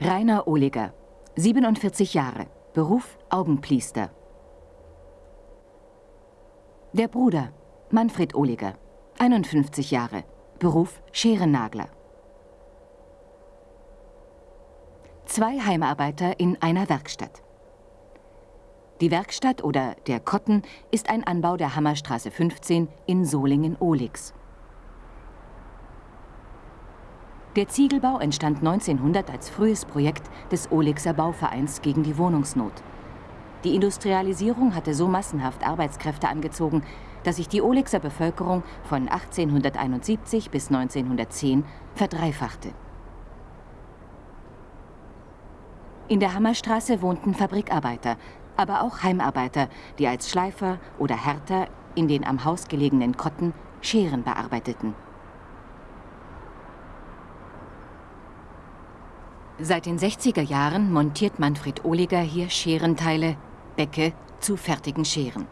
Rainer Ohliger, 47 Jahre, Beruf Augenpliester. Der Bruder, Manfred Ohliger, 51 Jahre, Beruf Scherennagler. Zwei Heimarbeiter in einer Werkstatt. Die Werkstatt oder der Kotten ist ein Anbau der Hammerstraße 15 in Solingen-Ohlix. Der Ziegelbau entstand 1900 als frühes Projekt des Olixer Bauvereins gegen die Wohnungsnot. Die Industrialisierung hatte so massenhaft Arbeitskräfte angezogen, dass sich die Olixer Bevölkerung von 1871 bis 1910 verdreifachte. In der Hammerstraße wohnten Fabrikarbeiter, aber auch Heimarbeiter, die als Schleifer oder Härter in den am Haus gelegenen Kotten Scheren bearbeiteten. Seit den 60er Jahren montiert Manfred Ohliger hier Scherenteile, Bäcke zu fertigen Scheren.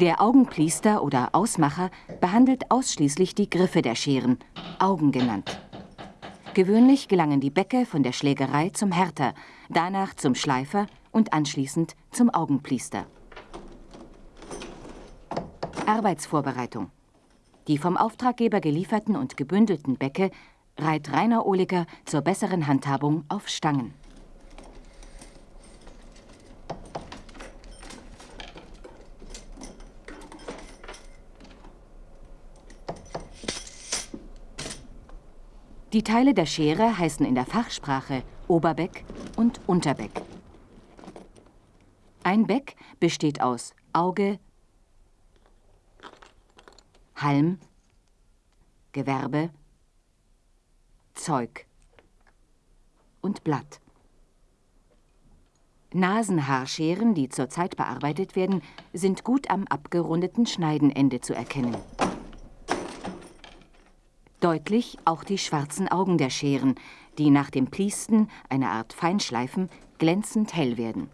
Der Augenpliester oder Ausmacher behandelt ausschließlich die Griffe der Scheren, Augen genannt. Gewöhnlich gelangen die Bäcke von der Schlägerei zum Härter, danach zum Schleifer und anschließend zum Augenpliester. Arbeitsvorbereitung. Die vom Auftraggeber gelieferten und gebündelten Bäcke reiht Rainer Ohliger zur besseren Handhabung auf Stangen. Die Teile der Schere heißen in der Fachsprache Oberbeck und Unterbeck. Ein Beck besteht aus Auge, Halm, Gewerbe, Zeug und Blatt. Nasenhaarscheren, die zurzeit bearbeitet werden, sind gut am abgerundeten Schneidenende zu erkennen. Deutlich auch die schwarzen Augen der Scheren, die nach dem Pliesten, eine Art Feinschleifen, glänzend hell werden.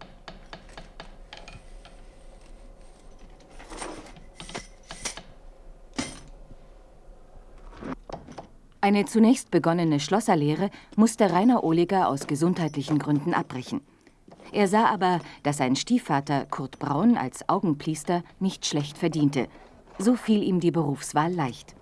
Eine zunächst begonnene Schlosserlehre musste Rainer Ohliger aus gesundheitlichen Gründen abbrechen. Er sah aber, dass sein Stiefvater Kurt Braun als Augenpliester nicht schlecht verdiente. So fiel ihm die Berufswahl leicht.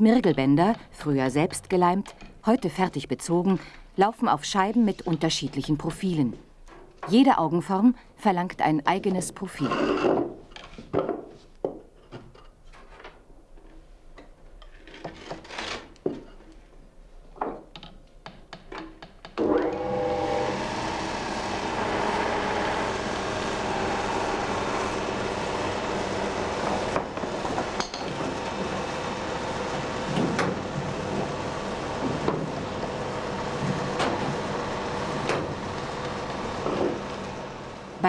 Schmirgelbänder, früher selbst geleimt, heute fertig bezogen, laufen auf Scheiben mit unterschiedlichen Profilen. Jede Augenform verlangt ein eigenes Profil.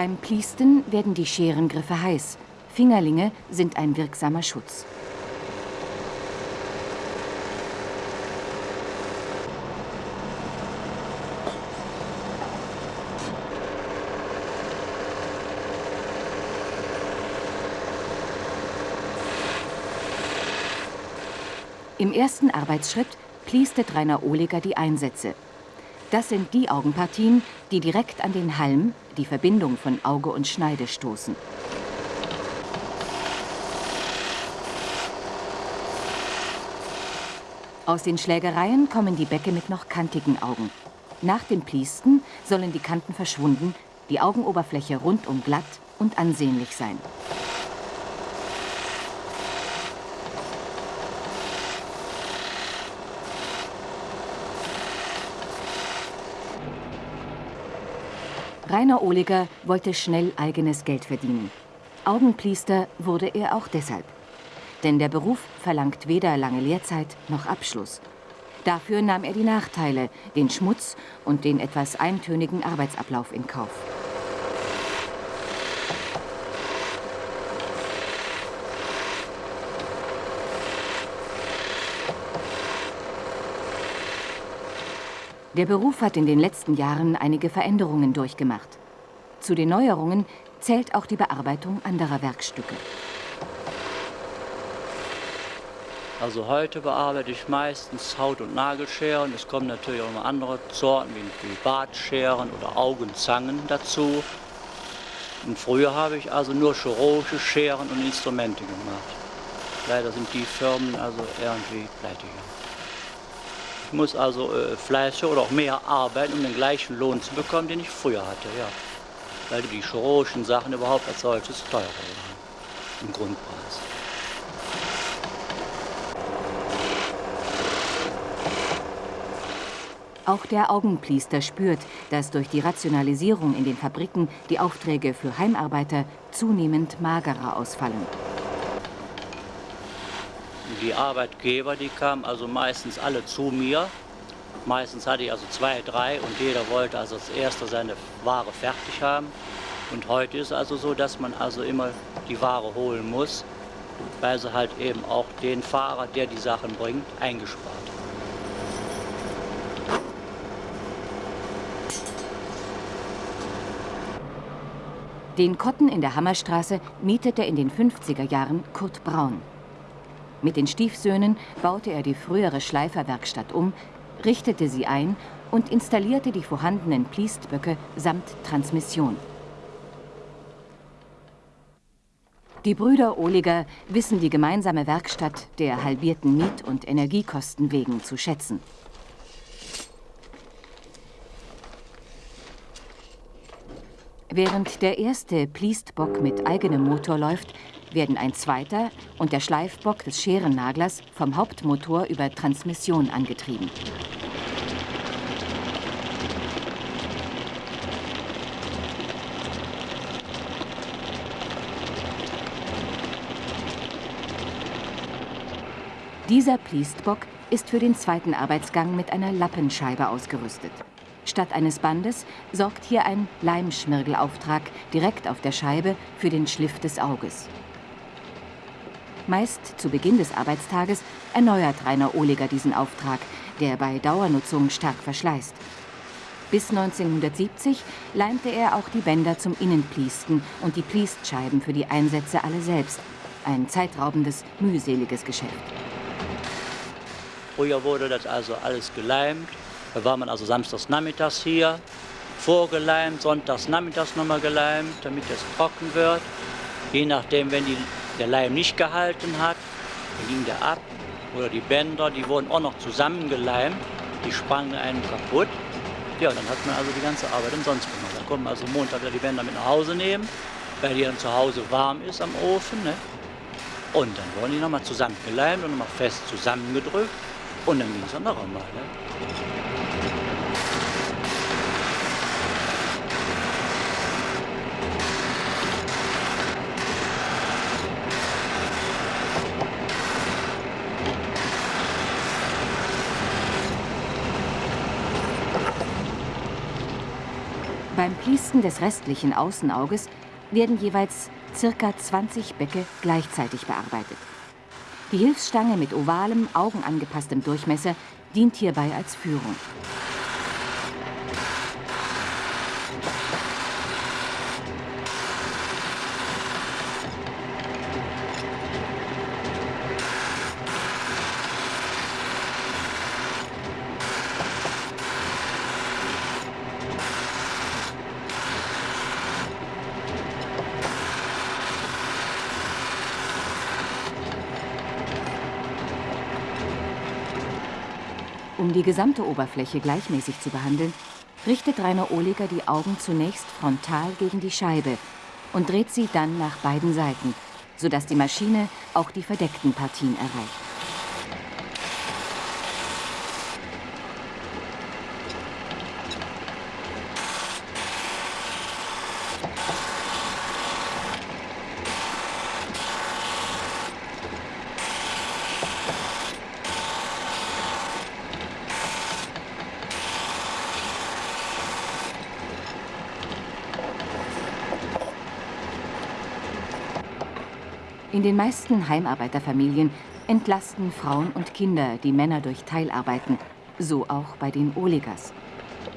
Beim Pliesten werden die Scherengriffe heiß. Fingerlinge sind ein wirksamer Schutz. Im ersten Arbeitsschritt pliestet Rainer Ohliger die Einsätze. Das sind die Augenpartien, die direkt an den Halm, die Verbindung von Auge und Schneide, stoßen. Aus den Schlägereien kommen die Bäcke mit noch kantigen Augen. Nach dem Pliesten sollen die Kanten verschwunden, die Augenoberfläche rundum glatt und ansehnlich sein. Rainer Ohliger wollte schnell eigenes Geld verdienen. Augenpliester wurde er auch deshalb. Denn der Beruf verlangt weder lange Lehrzeit noch Abschluss. Dafür nahm er die Nachteile, den Schmutz und den etwas eintönigen Arbeitsablauf in Kauf. Der Beruf hat in den letzten Jahren einige Veränderungen durchgemacht. Zu den Neuerungen zählt auch die Bearbeitung anderer Werkstücke. Also heute bearbeite ich meistens Haut- und Nagelscheren. Es kommen natürlich auch noch andere Sorten wie Bartscheren oder Augenzangen dazu. Und früher habe ich also nur chirurgische Scheren und Instrumente gemacht. Leider sind die Firmen also irgendwie pleite gegangen. Ich muss also äh, fleißiger oder auch mehr arbeiten, um den gleichen Lohn zu bekommen, den ich früher hatte, ja. Weil die chirurgischen Sachen überhaupt als solches teurer waren im Grundpreis. Auch der Augenpliester spürt, dass durch die Rationalisierung in den Fabriken die Aufträge für Heimarbeiter zunehmend magerer ausfallen. Die Arbeitgeber, die kamen also meistens alle zu mir. Meistens hatte ich also zwei, drei und jeder wollte also als erster seine Ware fertig haben. Und heute ist es also so, dass man also immer die Ware holen muss, weil sie halt eben auch den Fahrer, der die Sachen bringt, eingespart Den Kotten in der Hammerstraße mietete in den 50er Jahren Kurt Braun. Mit den Stiefsöhnen baute er die frühere Schleiferwerkstatt um, richtete sie ein und installierte die vorhandenen Pliestböcke samt Transmission. Die Brüder Ohliger wissen die gemeinsame Werkstatt der halbierten Miet- und Energiekosten wegen zu schätzen. Während der erste Pliestbock mit eigenem Motor läuft, werden ein zweiter und der Schleifbock des Scherennaglers vom Hauptmotor über Transmission angetrieben. Dieser Pliestbock ist für den zweiten Arbeitsgang mit einer Lappenscheibe ausgerüstet. Statt eines Bandes sorgt hier ein Leimschmirgelauftrag direkt auf der Scheibe für den Schliff des Auges. Meist zu Beginn des Arbeitstages erneuert Rainer Ohliger diesen Auftrag, der bei Dauernutzung stark verschleißt. Bis 1970 leimte er auch die Bänder zum Innenpliesten und die Pliestscheiben für die Einsätze alle selbst. Ein zeitraubendes, mühseliges Geschäft. Früher wurde das also alles geleimt. Da war man also samstags nachmittags hier, vorgeleimt, sonntags nachmittags nochmal geleimt, damit es trocken wird. Je nachdem, wenn die der Leim nicht gehalten hat, dann ging der ab. Oder die Bänder, die wurden auch noch zusammengeleimt, die sprangen einem kaputt. Ja, dann hat man also die ganze Arbeit umsonst gemacht. Dann konnte man also Montag die Bänder mit nach Hause nehmen, weil die dann zu Hause warm ist am Ofen. Ne? Und dann wurden die nochmal zusammengeleimt und nochmal fest zusammengedrückt. Und dann ging es dann noch einmal. Ne? Pliesten des restlichen Außenauges werden jeweils ca. 20 Bäcke gleichzeitig bearbeitet. Die Hilfsstange mit ovalem, augenangepasstem Durchmesser dient hierbei als Führung. Um die gesamte Oberfläche gleichmäßig zu behandeln, richtet Rainer Ohliger die Augen zunächst frontal gegen die Scheibe und dreht sie dann nach beiden Seiten, sodass die Maschine auch die verdeckten Partien erreicht. In den meisten Heimarbeiterfamilien entlasten Frauen und Kinder die Männer durch Teilarbeiten, so auch bei den Oligers.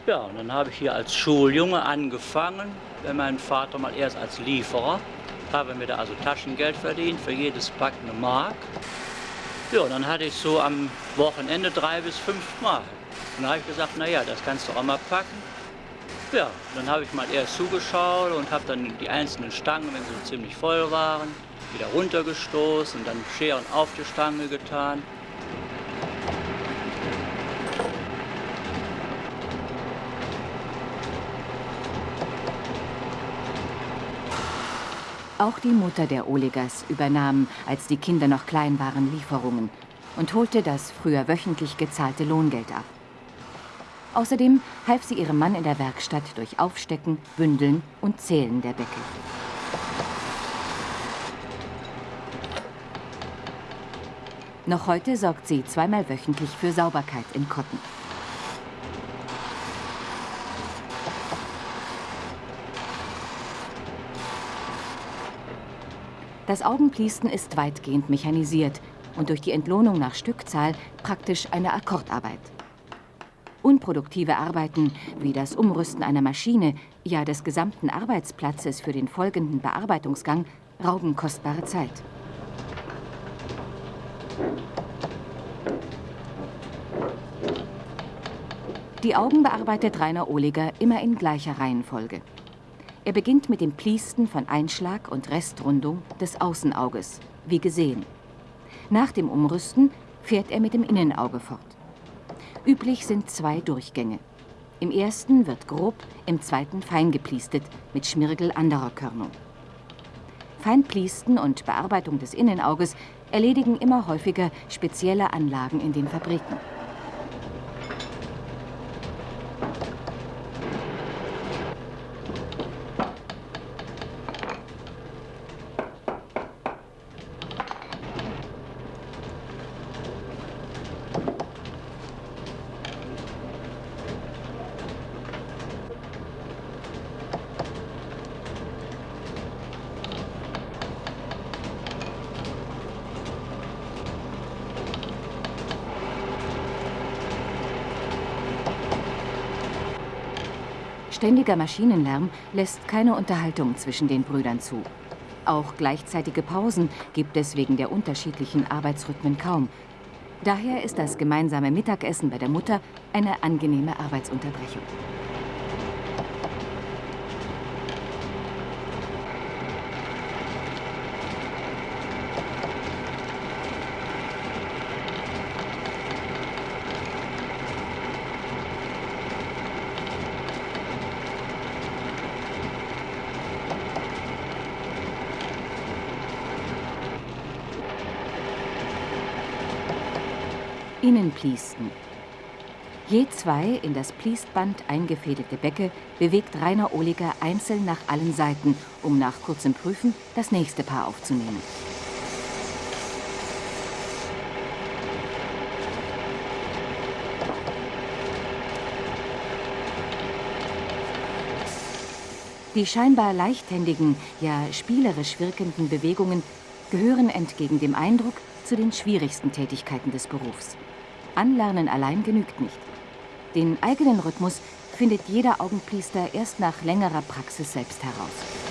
Ja, und dann habe ich hier als Schuljunge angefangen, wenn mein Vater mal erst als Lieferer, habe mir da also Taschengeld verdient, für jedes Pack eine Mark. Ja, und dann hatte ich so am Wochenende drei bis fünf Mark. Und dann habe ich gesagt, naja, das kannst du auch mal packen. Ja, dann habe ich mal erst zugeschaut und habe dann die einzelnen Stangen, wenn sie ziemlich voll waren, wieder runtergestoßen und dann Scheren auf die Stange getan. Auch die Mutter der Olegers übernahm, als die Kinder noch klein waren, Lieferungen und holte das früher wöchentlich gezahlte Lohngeld ab. Außerdem half sie ihrem Mann in der Werkstatt durch Aufstecken, Bündeln und Zählen der Deckel. Noch heute sorgt sie zweimal wöchentlich für Sauberkeit in Kotten. Das Augenpliesten ist weitgehend mechanisiert und durch die Entlohnung nach Stückzahl praktisch eine Akkordarbeit. Unproduktive Arbeiten wie das Umrüsten einer Maschine, ja des gesamten Arbeitsplatzes für den folgenden Bearbeitungsgang, rauben kostbare Zeit. Die Augen bearbeitet Rainer Ohliger immer in gleicher Reihenfolge. Er beginnt mit dem Pliesten von Einschlag und Restrundung des Außenauges, wie gesehen. Nach dem Umrüsten fährt er mit dem Innenauge fort. Üblich sind zwei Durchgänge. Im ersten wird grob, im zweiten fein gepliestet, mit Schmirgel anderer Körnung. Feinpliesten und Bearbeitung des Innenauges erledigen immer häufiger spezielle Anlagen in den Fabriken. Ständiger Maschinenlärm lässt keine Unterhaltung zwischen den Brüdern zu. Auch gleichzeitige Pausen gibt es wegen der unterschiedlichen Arbeitsrhythmen kaum. Daher ist das gemeinsame Mittagessen bei der Mutter eine angenehme Arbeitsunterbrechung. Innenpliesten. Je zwei in das Pliestband eingefädelte Bäcke bewegt Rainer Ohliger einzeln nach allen Seiten, um nach kurzem Prüfen das nächste Paar aufzunehmen. Die scheinbar leichthändigen, ja spielerisch wirkenden Bewegungen gehören entgegen dem Eindruck zu den schwierigsten Tätigkeiten des Berufs. Anlernen allein genügt nicht. Den eigenen Rhythmus findet jeder Augenpriester erst nach längerer Praxis selbst heraus.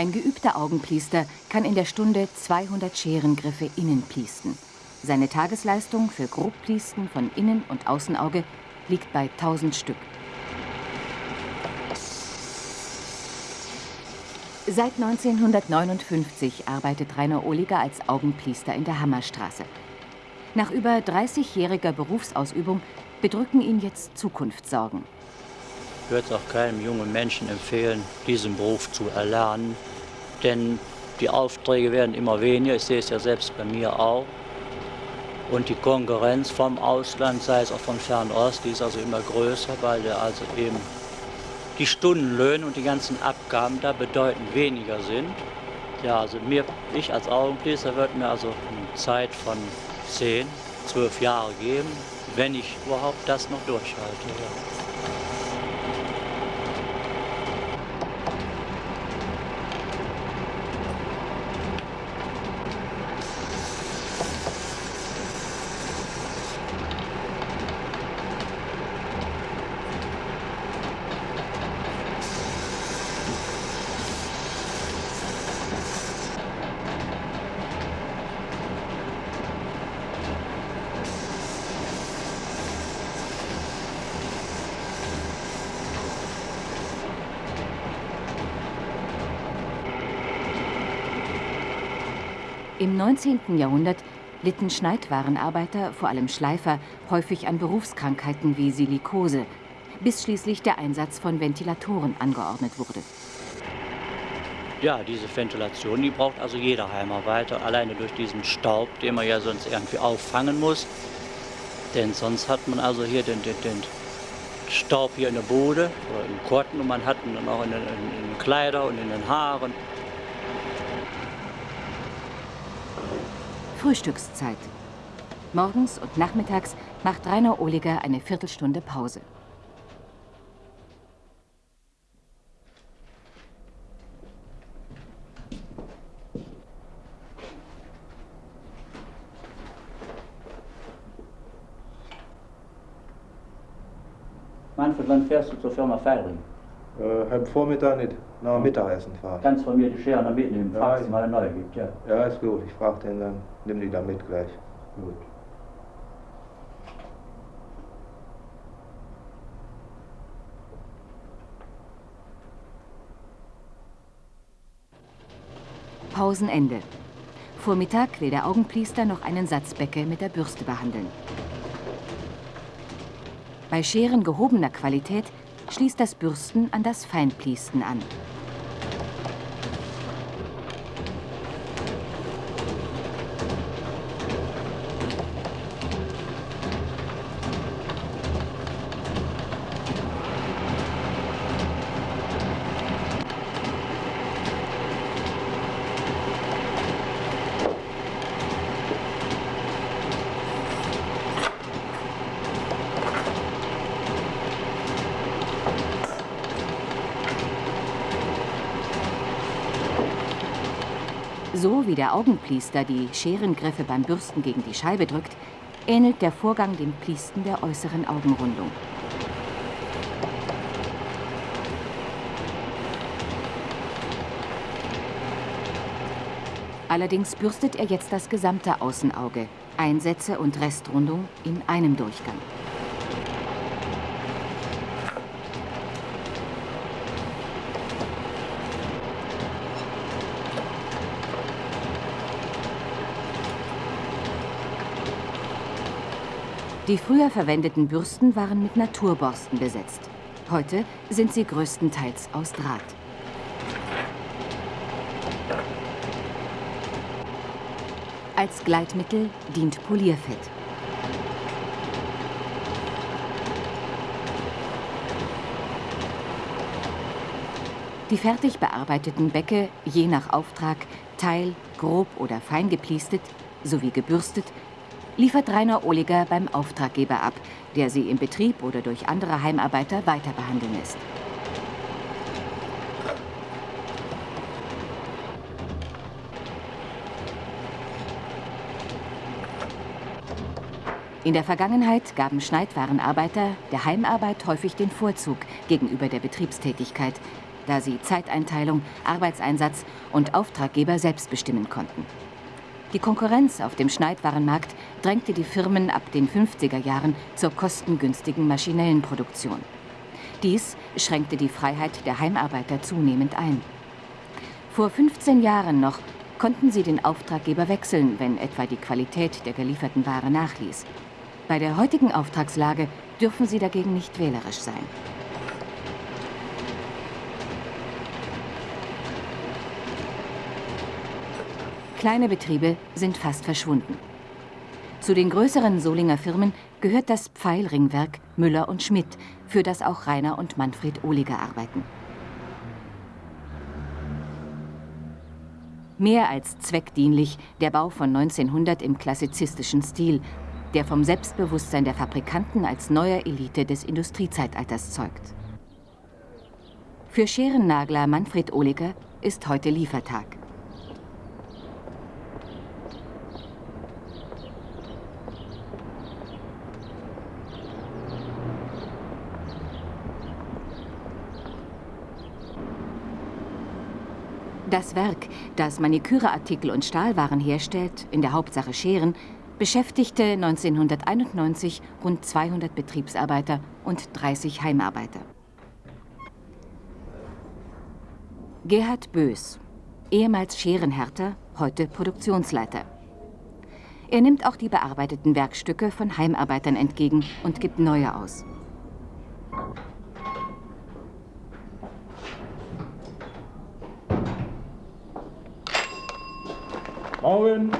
Ein geübter Augenpliester kann in der Stunde 200 Scherengriffe innen pliesten. Seine Tagesleistung für Grobpliesten von Innen- und Außenauge liegt bei 1000 Stück. Seit 1959 arbeitet Rainer Ohliger als Augenpliester in der Hammerstraße. Nach über 30-jähriger Berufsausübung bedrücken ihn jetzt Zukunftssorgen. Ich würde auch keinem jungen Menschen empfehlen, diesen Beruf zu erlernen. Denn Die Aufträge werden immer weniger, ich sehe es ja selbst bei mir auch. Und die Konkurrenz vom Ausland, sei es auch von Fernost, die ist also immer größer, weil also eben die Stundenlöhne und die ganzen Abgaben da bedeutend weniger sind. Ja, also mir, ich als Augenpriester würde mir also eine Zeit von 10, 12 Jahre geben, wenn ich überhaupt das noch durchhalte. Ja. Im 19. Jahrhundert litten Schneidwarenarbeiter, vor allem Schleifer, häufig an Berufskrankheiten wie Silikose, bis schließlich der Einsatz von Ventilatoren angeordnet wurde. Ja, diese Ventilation, die braucht also jeder Heimarbeiter, alleine durch diesen Staub, den man ja sonst irgendwie auffangen muss. Denn sonst hat man also hier den, den, den Staub hier in der Bude oder im Kotten und man hat ihn dann auch in den, in den Kleidern und in den Haaren. Frühstückszeit. Morgens und nachmittags macht Rainer Ohliger eine Viertelstunde Pause. Manfred, wann fährst du zur Firma Feiring? Äh, halb Vormittag nicht, nach dem Mittagessen fahren. Kannst von mir die Schere noch mitnehmen, Ja, fragst ich- mal eine neue gibt, ja. Ja, ist gut, ich frage den dann, nimm die da mit gleich. Gut. Pausenende. Vormittag will der Augenpriester noch einen Satzbecke mit der Bürste behandeln. Bei Scheren gehobener Qualität schließt das Bürsten an das Feinpliesten an. So wie der Augenpliester die Scherengriffe beim Bürsten gegen die Scheibe drückt, ähnelt der Vorgang dem Pliesten der äußeren Augenrundung. Allerdings bürstet er jetzt das gesamte Außenauge, Einsätze und Restrundung in einem Durchgang. Die früher verwendeten Bürsten waren mit Naturborsten besetzt. Heute sind sie größtenteils aus Draht. Als Gleitmittel dient Polierfett. Die fertig bearbeiteten Bäcke, je nach Auftrag, teil-, grob oder fein gepliestet sowie gebürstet, liefert Rainer Ohliger beim Auftraggeber ab, der sie im Betrieb oder durch andere Heimarbeiter weiter behandeln lässt. In der Vergangenheit gaben Schneidwarenarbeiter der Heimarbeit häufig den Vorzug gegenüber der Betriebstätigkeit, da sie Zeiteinteilung, Arbeitseinsatz und Auftraggeber selbst bestimmen konnten. Die Konkurrenz auf dem Schneidwarenmarkt drängte die Firmen ab den 50er Jahren zur kostengünstigen maschinellen Produktion. Dies schränkte die Freiheit der Heimarbeiter zunehmend ein. Vor 15 Jahren noch konnten sie den Auftraggeber wechseln, wenn etwa die Qualität der gelieferten Ware nachließ. Bei der heutigen Auftragslage dürfen sie dagegen nicht wählerisch sein. Kleine Betriebe sind fast verschwunden. Zu den größeren Solinger Firmen gehört das Pfeilringwerk Müller und Schmidt, für das auch Rainer und Manfred Ohliger arbeiten. Mehr als zweckdienlich der Bau von 1900 im klassizistischen Stil, der vom Selbstbewusstsein der Fabrikanten als neuer Elite des Industriezeitalters zeugt. Für Scherennagler Manfred Ohliger ist heute Liefertag. Das Werk, das Maniküreartikel und Stahlwaren herstellt, in der Hauptsache Scheren, beschäftigte 1991 rund 200 Betriebsarbeiter und 30 Heimarbeiter. Gerhard Bös, ehemals Scherenhärter, heute Produktionsleiter. Er nimmt auch die bearbeiteten Werkstücke von Heimarbeitern entgegen und gibt neue aus. Morgen.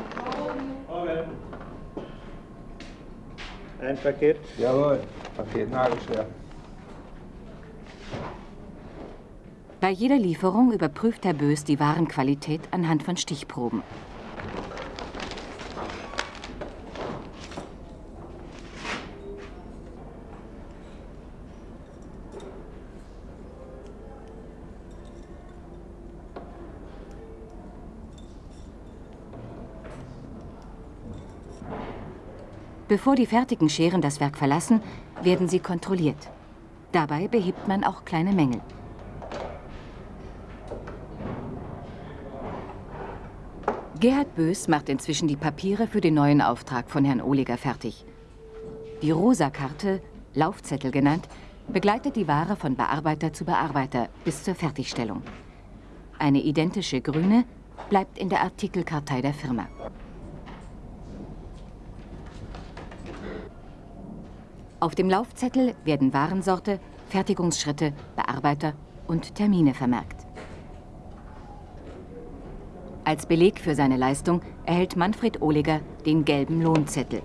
Morgen. Ein Paket? Jawohl, Paket nagelschwer. Bei jeder Lieferung überprüft Herr Bös die Warenqualität anhand von Stichproben. Bevor die fertigen Scheren das Werk verlassen, werden sie kontrolliert. Dabei behebt man auch kleine Mängel. Gerhard Bös macht inzwischen die Papiere für den neuen Auftrag von Herrn Ohliger fertig. Die Rosa-Karte, Laufzettel genannt, begleitet die Ware von Bearbeiter zu Bearbeiter bis zur Fertigstellung. Eine identische grüne bleibt in der Artikelkartei der Firma. Auf dem Laufzettel werden Warensorte, Fertigungsschritte, Bearbeiter und Termine vermerkt. Als Beleg für seine Leistung erhält Manfred Ohliger den gelben Lohnzettel.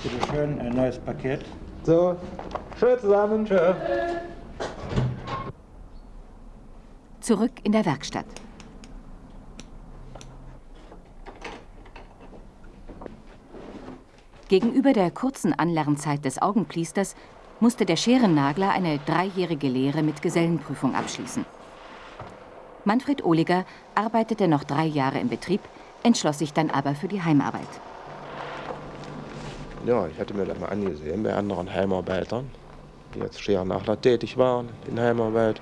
Bitte schön, ein neues Paket. So, schön zusammen. Tschö. Zurück in der Werkstatt. Gegenüber der kurzen Anlernzeit des Augenpliesters musste der Scherennagler eine dreijährige Lehre mit Gesellenprüfung abschließen. Manfred Ohliger arbeitete noch drei Jahre im Betrieb, entschloss sich dann aber für die Heimarbeit. Ja, ich hatte mir das mal angesehen bei anderen Heimarbeitern, die jetzt Scherennagler tätig waren in Heimarbeit.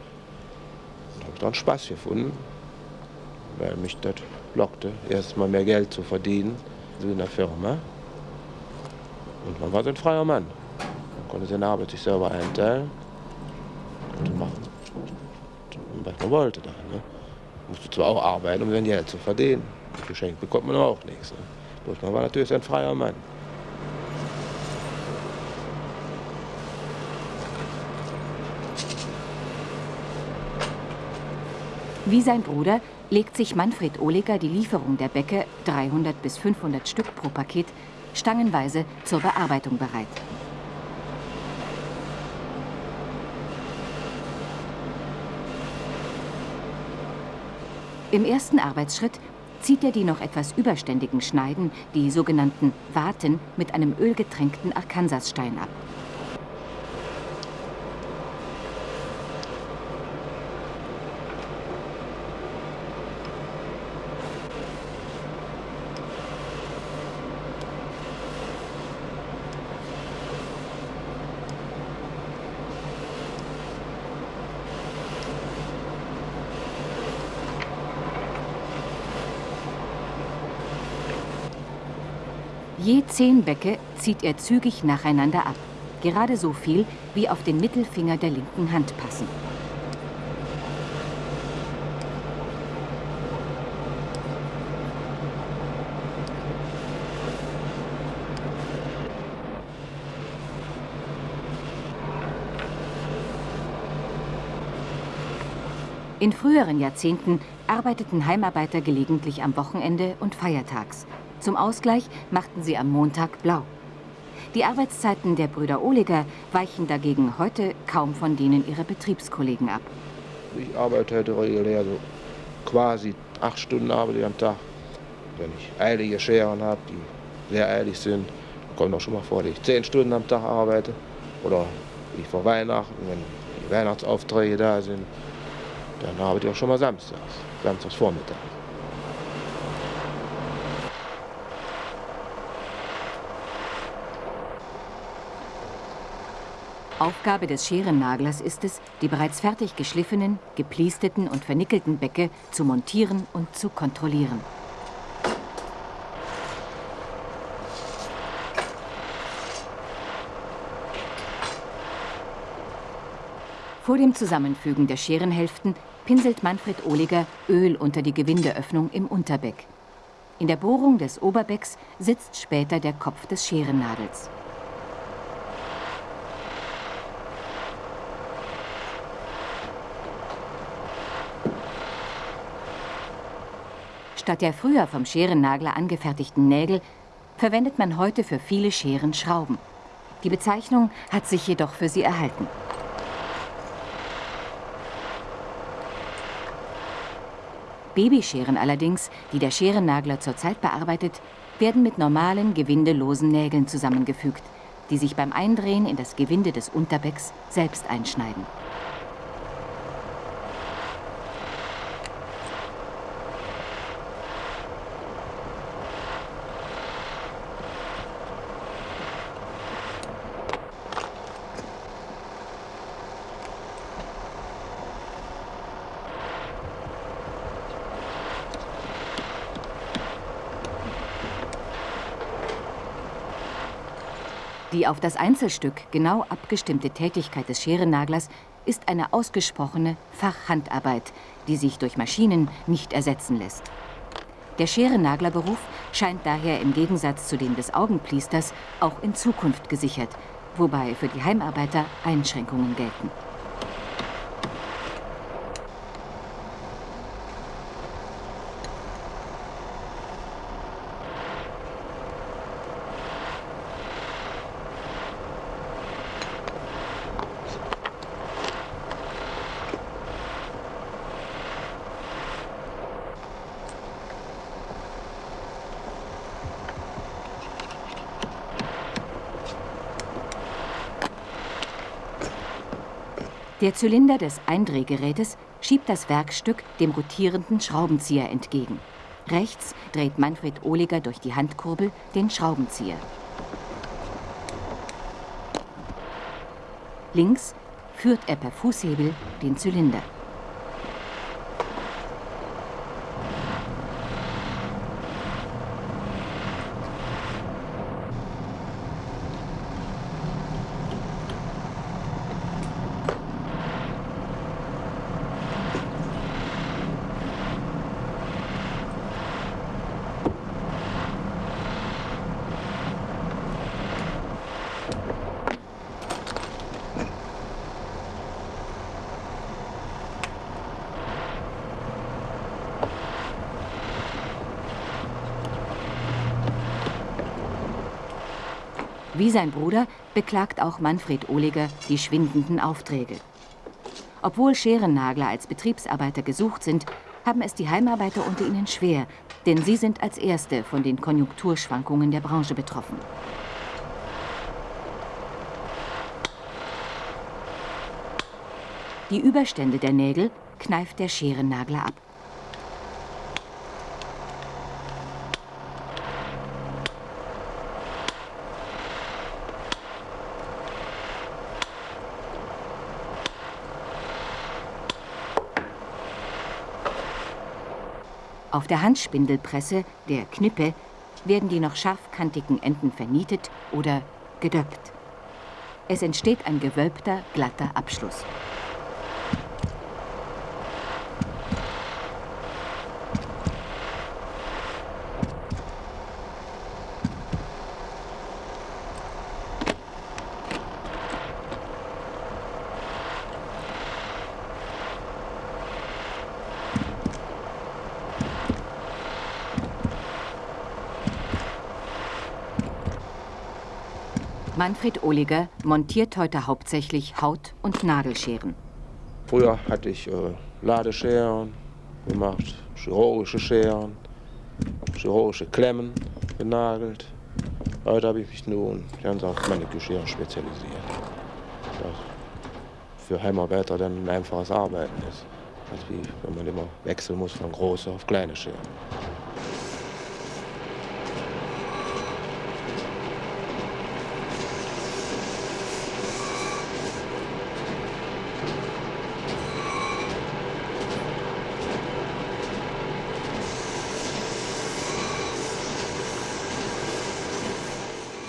Da habe ich dann Spaß gefunden, weil mich das lockte, erst mal mehr Geld zu verdienen, so in der Firma. Und man war so ein freier Mann. Man konnte seine Arbeit sich selber einteilen und machen, was man wollte. Dann, ne? Musste zwar auch arbeiten, um sein Geld zu verdienen. Geschenkt bekommt man auch nichts. Ne? Bloß man war natürlich ein freier Mann. Wie sein Bruder legt sich Manfred Ohliger die Lieferung der Bäcke, 300 bis 500 Stück pro Paket, stangenweise zur Bearbeitung bereit. Im ersten Arbeitsschritt zieht er die noch etwas überständigen Schneiden, die sogenannten Waten, mit einem ölgetränkten Arkansasstein ab. Je zehn Bäcke zieht er zügig nacheinander ab. Gerade so viel, wie auf den Mittelfinger der linken Hand passen. In früheren Jahrzehnten arbeiteten Heimarbeiter gelegentlich am Wochenende und feiertags. Zum Ausgleich machten sie am Montag blau. Die Arbeitszeiten der Brüder Ohliger weichen dagegen heute kaum von denen ihrer Betriebskollegen ab. Ich arbeite heute regulär so quasi acht Stunden arbeite ich am Tag. Wenn ich eilige Scheren habe, die sehr eilig sind, kommt auch schon mal vor, dass ich zehn Stunden am Tag arbeite. Oder wie vor Weihnachten, wenn die Weihnachtsaufträge da sind, dann arbeite ich auch schon mal samstags, samstags Vormittag. Aufgabe des Scherennaglers ist es, die bereits fertig geschliffenen, gepliesteten und vernickelten Bäcke zu montieren und zu kontrollieren. Vor dem Zusammenfügen der Scherenhälften pinselt Manfred Ohliger Öl unter die Gewindeöffnung im Unterbeck. In der Bohrung des Oberbecks sitzt später der Kopf des Scherennagels. Statt der früher vom Scherennagler angefertigten Nägel verwendet man heute für viele Scheren Schrauben. Die Bezeichnung hat sich jedoch für sie erhalten. Babyscheren allerdings, die der Scherennagler zurzeit bearbeitet, werden mit normalen, gewindelosen Nägeln zusammengefügt, die sich beim Eindrehen in das Gewinde des Unterbecks selbst einschneiden. Die auf das Einzelstück genau abgestimmte Tätigkeit des Scherennaglers ist eine ausgesprochene Fachhandarbeit, die sich durch Maschinen nicht ersetzen lässt. Der Scherennaglerberuf scheint daher im Gegensatz zu dem des Augenpliesters auch in Zukunft gesichert, wobei für die Heimarbeiter Einschränkungen gelten. Der Zylinder des Eindrehgerätes schiebt das Werkstück dem rotierenden Schraubenzieher entgegen. Rechts dreht Manfred Ohliger durch die Handkurbel den Schraubenzieher. Links führt er per Fußhebel den Zylinder. Wie sein Bruder beklagt auch Manfred Ohliger die schwindenden Aufträge. Obwohl Scherennagler als Betriebsarbeiter gesucht sind, haben es die Heimarbeiter unter ihnen schwer, denn sie sind als Erste von den Konjunkturschwankungen der Branche betroffen. Die Überstände der Nägel kneift der Scherennagler ab. Auf der Handspindelpresse, der Knippe, werden die noch scharfkantigen Enden vernietet oder gedöppt. Es entsteht ein gewölbter, glatter Abschluss. Manfred Ohliger montiert heute hauptsächlich Haut- und Nadelscheren. Früher hatte ich äh, Ladescheren gemacht, chirurgische Scheren, chirurgische Klemmen genagelt. Heute habe ich mich nun ganz auf meine Geschirr spezialisiert. Das für Heimarbeiter dann ein einfaches Arbeiten ist. Als wie wenn man immer wechseln muss von große auf kleine Scheren.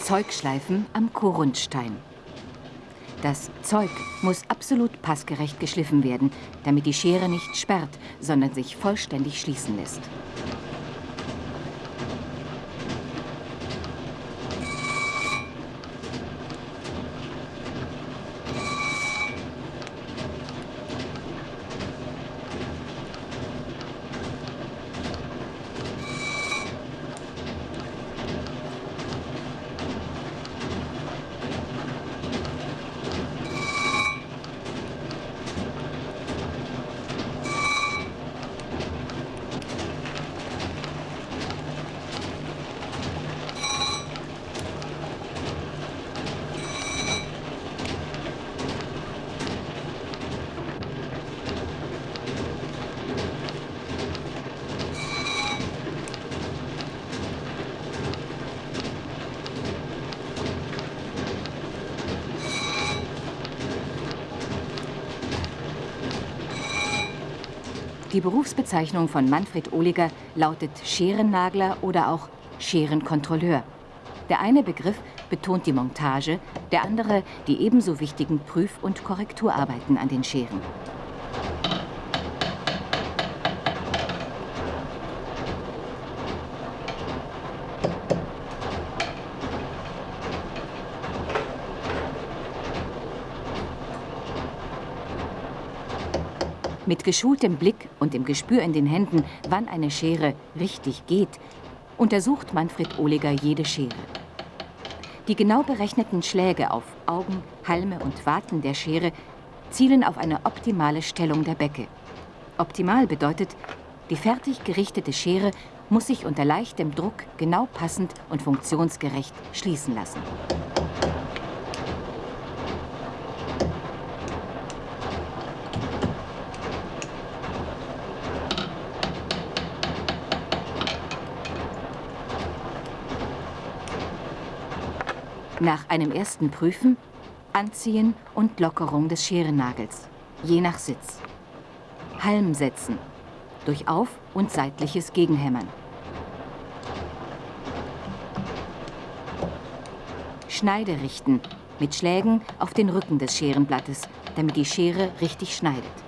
Zeugschleifen am Korundstein. Das Zeug muss absolut passgerecht geschliffen werden, damit die Schere nicht sperrt, sondern sich vollständig schließen lässt. Die Berufsbezeichnung von Manfred Ohliger lautet Scherennagler oder auch Scherenkontrolleur. Der eine Begriff betont die Montage, der andere die ebenso wichtigen Prüf- und Korrekturarbeiten an den Scheren. Mit geschultem Blick und dem Gespür in den Händen, wann eine Schere richtig geht, untersucht Manfred Ohliger jede Schere. Die genau berechneten Schläge auf Augen, Halme und Warten der Schere zielen auf eine optimale Stellung der Becke. Optimal bedeutet, die fertig gerichtete Schere muss sich unter leichtem Druck genau passend und funktionsgerecht schließen lassen. Nach einem ersten Prüfen, Anziehen und Lockerung des Scherennagels, je nach Sitz. Halm setzen, durch Auf- und seitliches Gegenhämmern. Schneide richten, mit Schlägen auf den Rücken des Scherenblattes, damit die Schere richtig schneidet.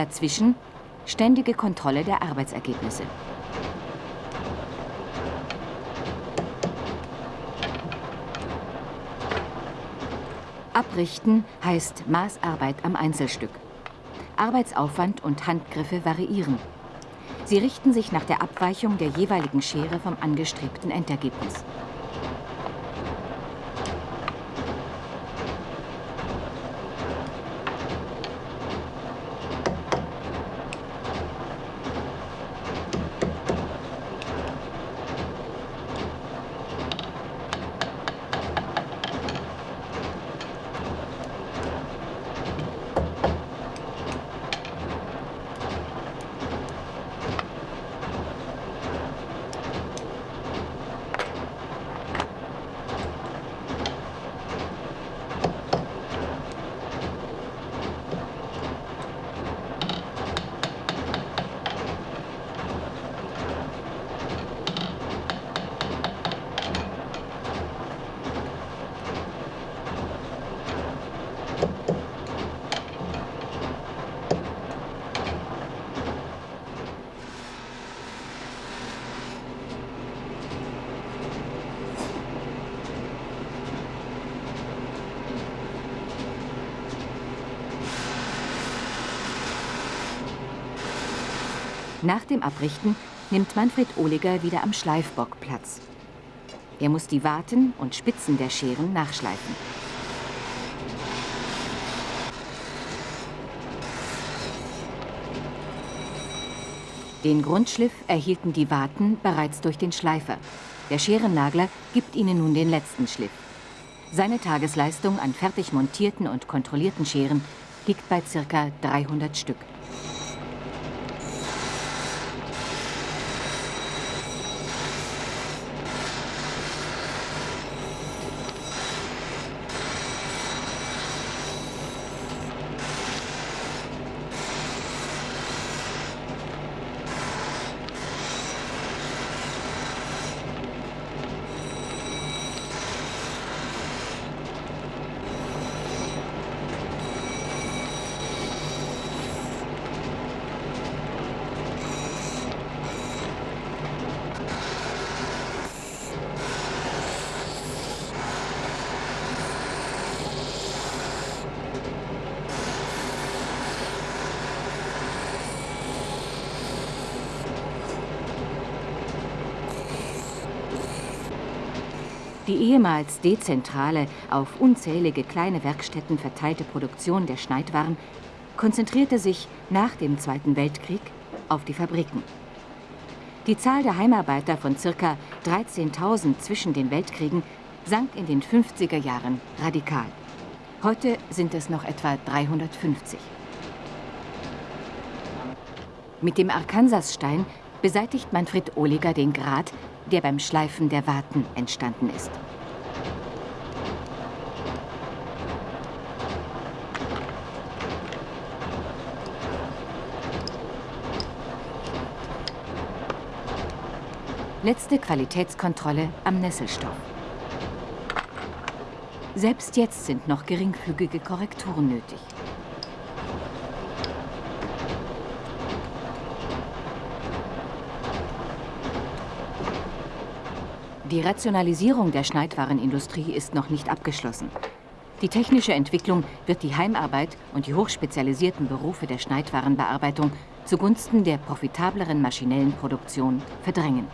Dazwischen ständige Kontrolle der Arbeitsergebnisse. Abrichten heißt Maßarbeit am Einzelstück. Arbeitsaufwand und Handgriffe variieren. Sie richten sich nach der Abweichung der jeweiligen Schere vom angestrebten Endergebnis. Nach dem Abrichten nimmt Manfred Ohliger wieder am Schleifbock Platz. Er muss die Warten und Spitzen der Scheren nachschleifen. Den Grundschliff erhielten die Warten bereits durch den Schleifer. Der Scherennagler gibt ihnen nun den letzten Schliff. Seine Tagesleistung an fertig montierten und kontrollierten Scheren liegt bei ca. 300 Stück. Die ehemals dezentrale, auf unzählige kleine Werkstätten verteilte Produktion der Schneidwaren konzentrierte sich nach dem Zweiten Weltkrieg auf die Fabriken. Die Zahl der Heimarbeiter von ca. 13.000 zwischen den Weltkriegen sank in den 50er Jahren radikal. Heute sind es noch etwa 350. Mit dem Arkansasstein beseitigt Manfred Ohliger den Grat, der beim Schleifen der Warten entstanden ist. Letzte Qualitätskontrolle am Nesselstoff. Selbst jetzt sind noch geringfügige Korrekturen nötig. Die Rationalisierung der Schneidwarenindustrie ist noch nicht abgeschlossen. Die technische Entwicklung wird die Heimarbeit und die hochspezialisierten Berufe der Schneidwarenbearbeitung zugunsten der profitableren maschinellen Produktion verdrängen.